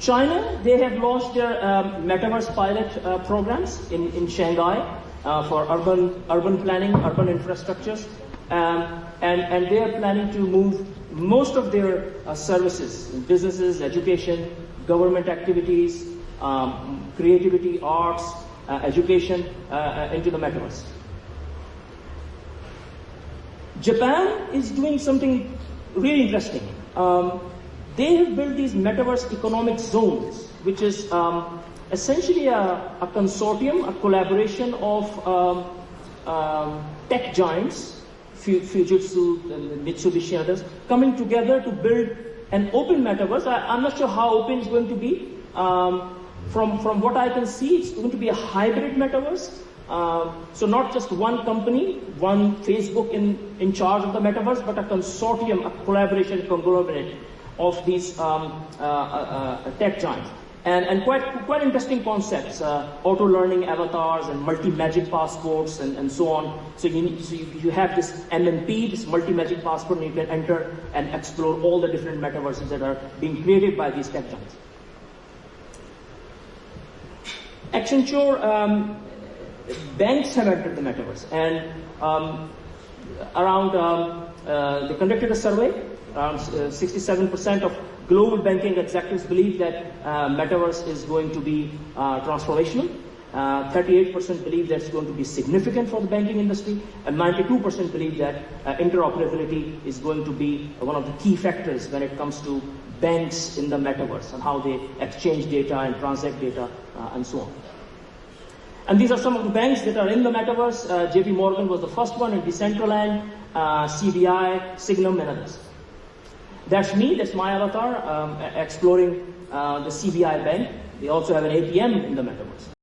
China, they have launched their um, metaverse pilot uh, programs in, in Shanghai uh, for urban, urban planning, urban infrastructures. Um, and, and they are planning to move most of their uh, services, businesses, education, government activities, um, creativity, arts, uh, education uh, uh, into the metaverse. Japan is doing something really interesting. Um, they have built these metaverse economic zones, which is um, essentially a, a, consortium, a collaboration of um, um tech giants, Fujitsu, Mitsubishi, others, coming together to build an open metaverse. I, am not sure how open it's going to be. Um, from, from what I can see, it's going to be a hybrid metaverse. Uh, so not just one company, one Facebook in, in charge of the metaverse, but a consortium, a collaboration conglomerate of these um, uh, uh, uh tech giants. And, and quite, quite interesting concepts, uh, auto-learning avatars and multi-magic passports and, and so on. So, you, need, so you, you have this MMP, this multi-magic passport, and you can enter and explore all the different metaverses that are being created by these tech giants. Accenture, um, banks have entered the metaverse, and um, around um, uh, they conducted a survey. Around 67% uh, of global banking executives believe that uh, metaverse is going to be uh, transformational. 38% uh, believe that it's going to be significant for the banking industry, and 92% believe that interoperability is going to be one of the key factors when it comes to banks in the metaverse and how they exchange data and transact data and so on. And these are some of the banks that are in the metaverse. Uh, JP Morgan was the first one, and Decentraland, uh, CBI, Sygnum, and others. That's me, that's my avatar, um, exploring uh, the CBI bank. They also have an ATM in the metaverse.